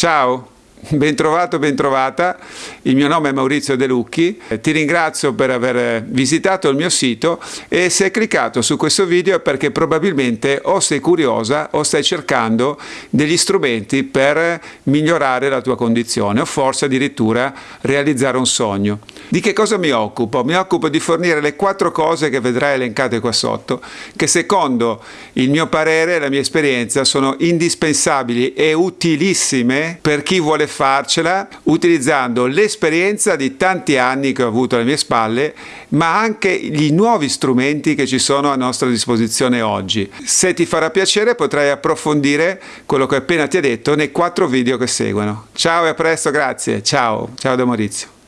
Ciao! Bentrovato, bentrovata, il mio nome è Maurizio De Lucchi, ti ringrazio per aver visitato il mio sito e se hai cliccato su questo video è perché probabilmente o sei curiosa o stai cercando degli strumenti per migliorare la tua condizione o forse addirittura realizzare un sogno. Di che cosa mi occupo? Mi occupo di fornire le quattro cose che vedrai elencate qua sotto, che secondo il mio parere e la mia esperienza sono indispensabili e utilissime per chi vuole farcela utilizzando l'esperienza di tanti anni che ho avuto alle mie spalle, ma anche gli nuovi strumenti che ci sono a nostra disposizione oggi. Se ti farà piacere potrai approfondire quello che appena ti ho detto nei quattro video che seguono. Ciao e a presto, grazie. Ciao, ciao da Maurizio.